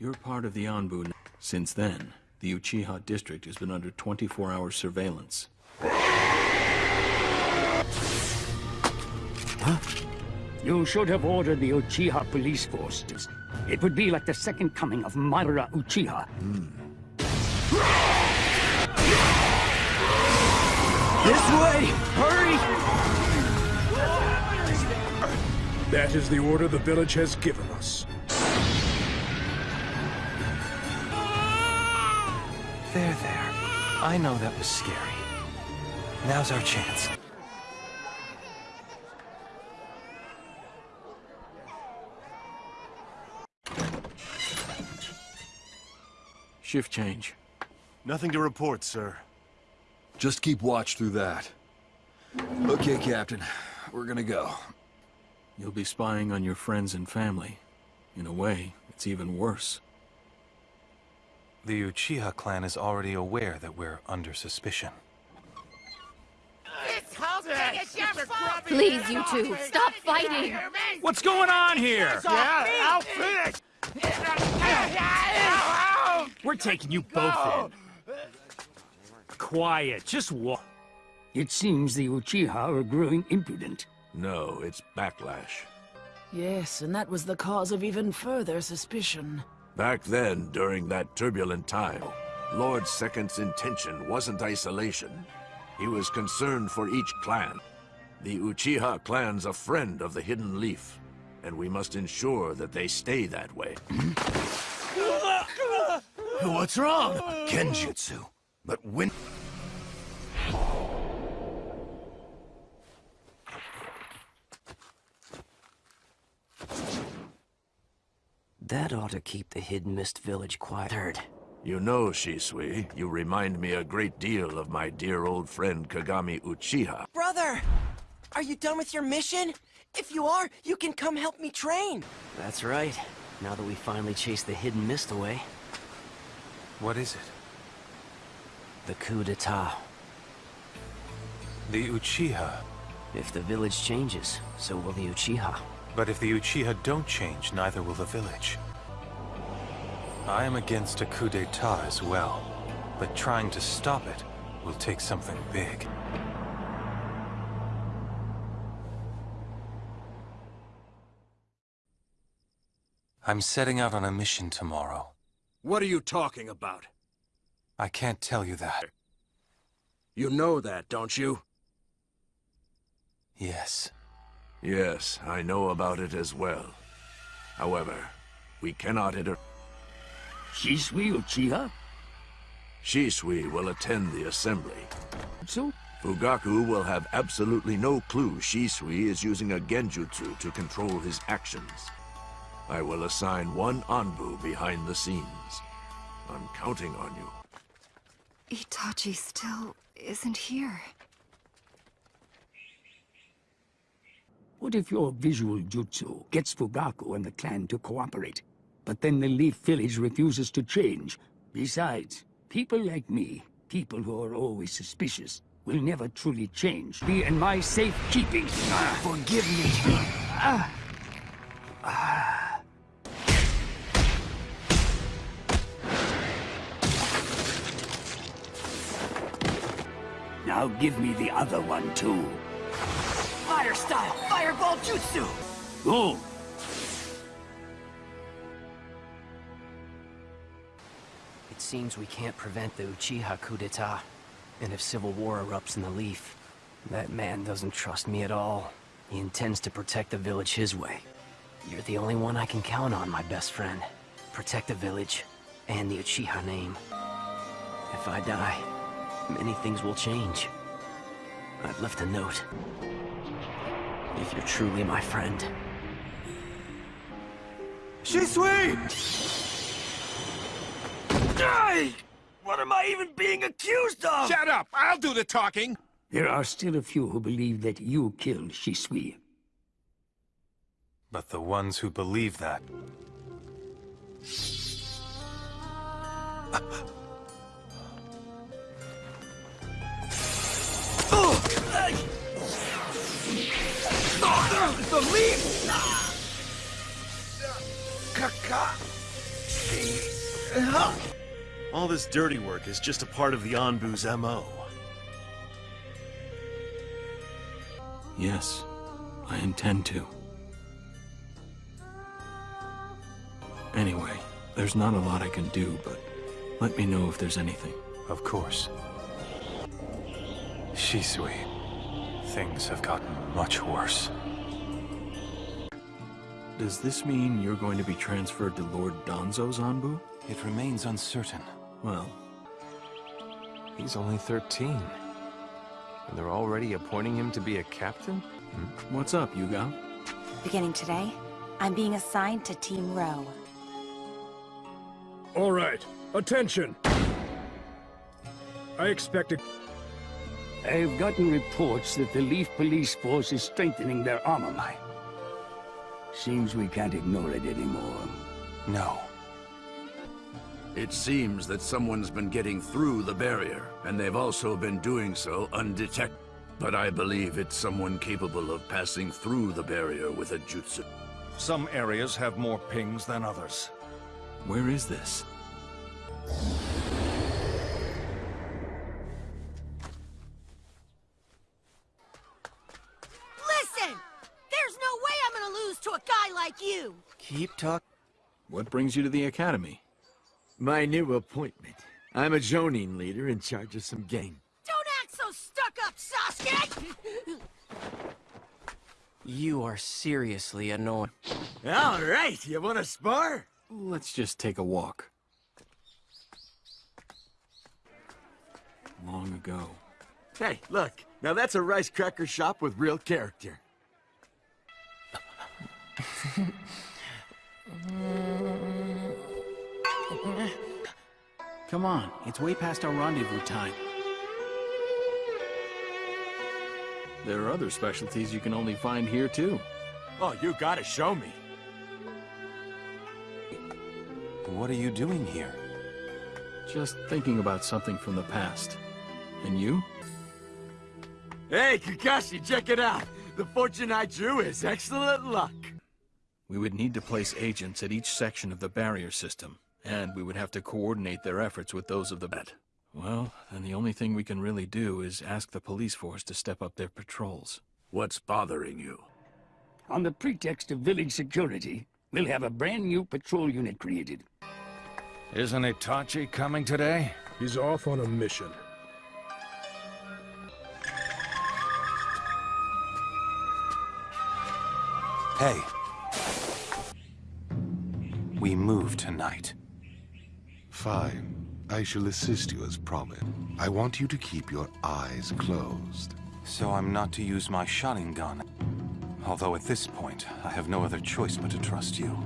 You're part of the Anbu. n- Since then, the Uchiha district has been under 24-hour surveillance. Huh? You should have ordered the Uchiha police forces. It would be like the second coming of Madara Uchiha. This way! Hurry! That is the order the village has given us. There, there. I know that was scary. Now's our chance. Shift change. Nothing to report, sir. Just keep watch through that. Okay, Captain. We're gonna go. You'll be spying on your friends and family. In a way, it's even worse. The Uchiha clan is already aware that we're under suspicion. Please, you two, stop fighting! What's going on here? Yeah, I'll finish! We're taking you both in. Quiet, just walk. It seems the Uchiha are growing impudent. No, it's backlash. Yes, and that was the cause of even further suspicion. Back then, during that turbulent time, Lord Second's intention wasn't isolation. He was concerned for each clan. The Uchiha clan's a friend of the Hidden Leaf, and we must ensure that they stay that way. What's wrong? Kenjutsu. But when... That ought to keep the Hidden Mist village quiet. Third. You know, Shisui, you remind me a great deal of my dear old friend Kagami Uchiha. Brother! Are you done with your mission? If you are, you can come help me train. That's right. Now that we finally chased the Hidden Mist away, What is it? the coup d'etat. The Uchiha. If the village changes, so will the Uchiha. But if the Uchiha don't change, neither will the village. I am against a coup d'etat as well, but trying to stop it will take something big. I'm setting out on a mission tomorrow. What are you talking about? I can't tell you that. You know that, don't you? Yes. Yes, I know about it as well. However, we cannot inter... Shisui Uchiha? Shisui will attend the assembly. So? Fugaku will have absolutely no clue Shisui is using a genjutsu to control his actions. I will assign one Anbu behind the scenes. I'm counting on you. Itachi still isn't here. What if your visual jutsu gets Fugaku and the clan to cooperate, but then the Leaf Village refuses to change? Besides, people like me, people who are always suspicious, will never truly change. Be in my safekeeping. Ah, Forgive me. ah, ah. Now give me the other one, too. Fire style, fireball jutsu. Go! It seems we can't prevent the Uchiha coup d'etat. And if civil war erupts in the Leaf, that man doesn't trust me at all. He intends to protect the village his way. You're the only one I can count on, my best friend. Protect the village, and the Uchiha name. If I die, many things will change. I've left a note. If you're truly my friend. Shisui! Die! What am I even being accused of? Shut up! I'll do the talking! There are still a few who believe that you killed Shisui. But the ones who believe that... The leaf! Kaka! All this dirty work is just a part of the Anbu's MO. Yes, I intend to. Anyway, there's not a lot I can do, but let me know if there's anything. Of course. Shisui, things have gotten much worse. Does this mean you're going to be transferred to Lord Danzo's Anbu? It remains uncertain. Well, He's only 13. And they're already appointing him to be a captain? Hmm? what's up, Yugao? Beginning today, I'm being assigned to Team Ro. All right, attention! I expected... I've gotten reports that the Leaf Police Force is strengthening their armor line. Seems we can't ignore it anymore. No. It seems that someone's been getting through the barrier, and they've also been doing so undetected. But I believe it's someone capable of passing through the barrier with a jutsu. Some areas have more pings than others. Where is this? Listen! There's no way I'm gonna lose to a guy like you! Keep talk. What brings you to the Academy? My new appointment. I'm a Jonin leader in charge of some gang. Don't act so stuck up, Sasuke! You are seriously annoying. All right, you want to spar? Let's just take a walk. Long ago. Hey, look. Now that's a rice cracker shop with real character. Come on, it's way past our rendezvous time. There are other specialties you can only find here, too. Oh, you gotta show me. What are you doing here? Just thinking about something from the past. And you? Hey, Kakashi, check it out. The fortune I drew is excellent luck. We would need to place agents at each section of the barrier system, and we would have to coordinate their efforts with those of the bat. Well, then the only thing we can really do is ask the police force to step up their patrols. What's bothering you? On the pretext of village security, we'll have a brand new patrol unit created. Isn't Itachi coming today? He's off on a mission. Hey. We move tonight. Fine. I shall assist you as promised. I want you to keep your eyes closed. So I'm not to use my Sharingan. Although at this point, I have no other choice but to trust you.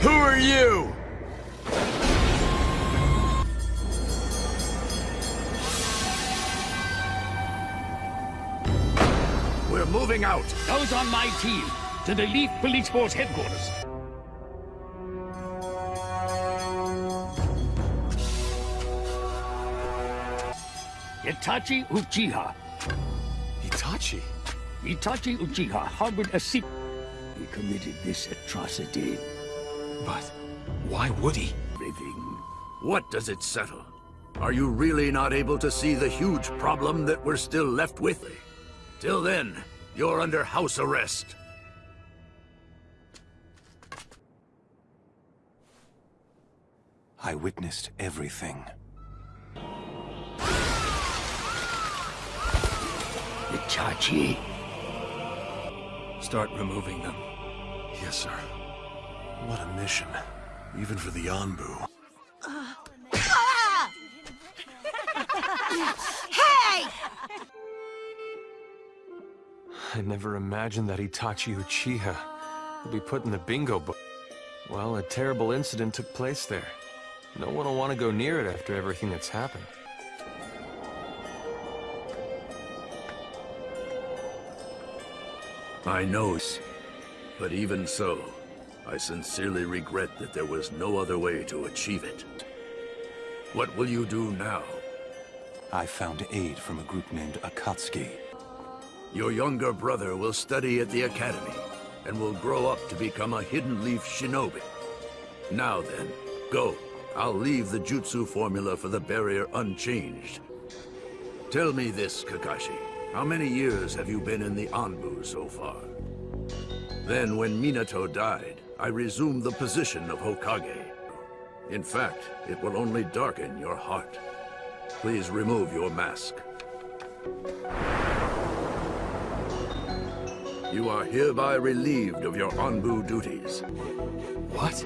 Who are you? Moving out! Those on my team, to the Leaf Police Force headquarters. Itachi Uchiha. Itachi? Itachi Uchiha harbored a secret. He committed this atrocity. But why would he? Everything. What does it settle? Are you really not able to see the huge problem that we're still left with? Till then, you're under house arrest. I witnessed everything. Itachi. Start removing them. Yes, sir. What a mission. Even for the Anbu. Ah! hey! I never imagined that Itachi Uchiha would be put in the bingo book. Well, a terrible incident took place there. No one will want to go near it after everything that's happened. I know, but even so, I sincerely regret that there was no other way to achieve it. What will you do now? I found aid from a group named Akatsuki. Your younger brother will study at the academy and will grow up to become a Hidden Leaf shinobi. Now then, go. I'll leave the jutsu formula for the barrier unchanged. Tell me this, Kakashi. How many years have you been in the Anbu so far? Then, when Minato died, I resumed the position of Hokage. In fact, it will only darken your heart. Please remove your mask. You are hereby relieved of your Anbu duties. What?